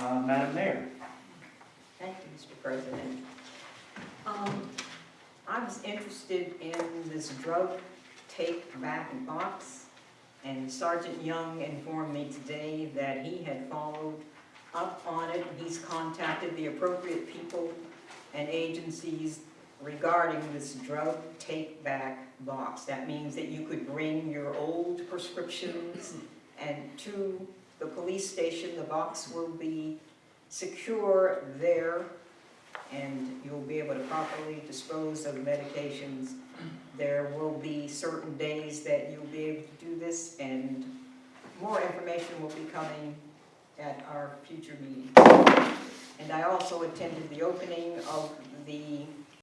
Uh, Madam Mayor? Thank you, Mr. President. Um, I was interested in this drug take back box, and Sergeant Young informed me today that he had followed up on it. He's contacted the appropriate people and agencies regarding this drug take back box. That means that you could bring your old prescriptions and to the police station, the box will be secure there, and you'll be able to properly dispose of medications. There will be certain days that you'll be able to do this, and more information will be coming at our future meeting. And I also attended the opening of the